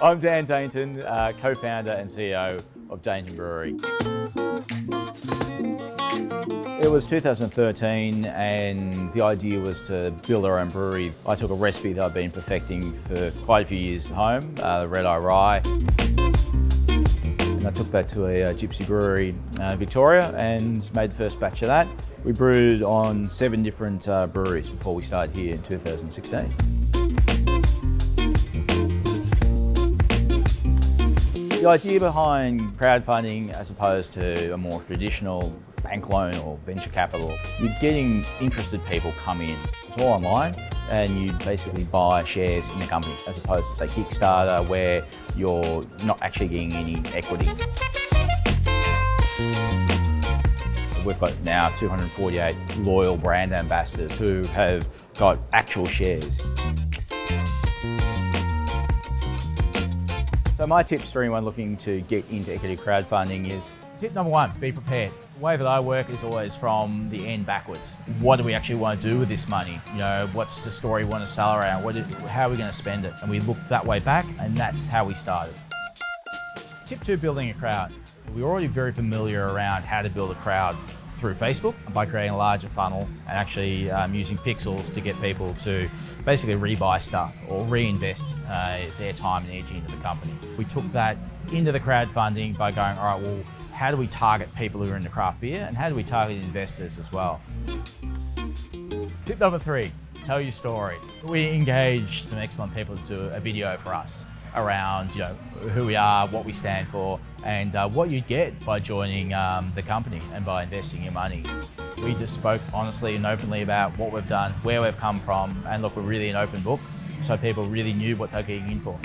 I'm Dan Dainton, uh, co-founder and CEO of Dainton Brewery. It was 2013 and the idea was to build our own brewery. I took a recipe that I've been perfecting for quite a few years at home, uh, the Red Eye Rye. And I took that to a, a gypsy brewery uh, Victoria and made the first batch of that. We brewed on seven different uh, breweries before we started here in 2016. The idea behind crowdfunding as opposed to a more traditional bank loan or venture capital, you're getting interested people come in. It's all online and you basically buy shares in the company as opposed to say Kickstarter where you're not actually getting any equity. We've got now 248 loyal brand ambassadors who have got actual shares. So my tips for anyone looking to get into equity crowdfunding is tip number one, be prepared. The way that I work is always from the end backwards. What do we actually want to do with this money? You know, what's the story we want to sell around? What how are we going to spend it? And we look that way back and that's how we started. Tip two, building a crowd. We're already very familiar around how to build a crowd through Facebook by creating a larger funnel and actually um, using pixels to get people to basically rebuy stuff or reinvest uh, their time and energy into the company. We took that into the crowdfunding by going, all right, well, how do we target people who are into craft beer and how do we target investors as well? Tip number three, tell your story. We engaged some excellent people to do a video for us around you know who we are, what we stand for, and uh, what you'd get by joining um, the company and by investing your money. We just spoke honestly and openly about what we've done, where we've come from, and look, we're really an open book, so people really knew what they're getting in for.